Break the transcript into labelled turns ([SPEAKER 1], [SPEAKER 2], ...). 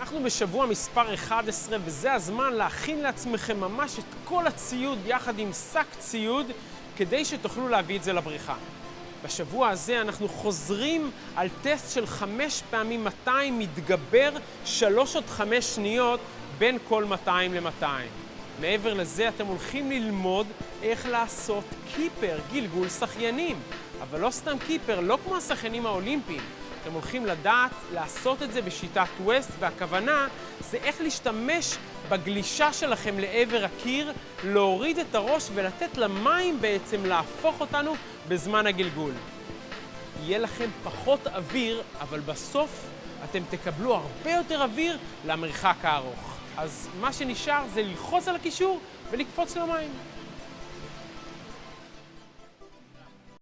[SPEAKER 1] אנחנו בשבוע מספר 11, וזה הזמן להכין לעצמכם ממש את כל הציוד יחד עם שק ציוד, כדי שתוכלו להביא את זה לבריכה. בשבוע הזה אנחנו חוזרים על טסט של 5 פעמים 200 מתגבר 3 עד 5 שניות בין כל 200 ל-200. מעבר לזה אתם הולכים ללמוד איך לעשות קיפר, גלגול שחיינים. אבל לא סתם קיפר, לא כמו השחיינים האולימפיים. אתם הולכים לדעת לעשות את זה בשיטת ווסט, והכוונה זה איך להשתמש בגלישה שלכם לעבר הקיר, להוריד את הראש ולתת למים בעצם להפוך אותנו בזמן הגלגול. יהיה לכם פחות אוויר, אבל בסוף אתם תקבלו הרבה יותר אוויר למרחק הארוך. אז מה שנשאר זה ללחוץ על הקישור ולקפוץ למים.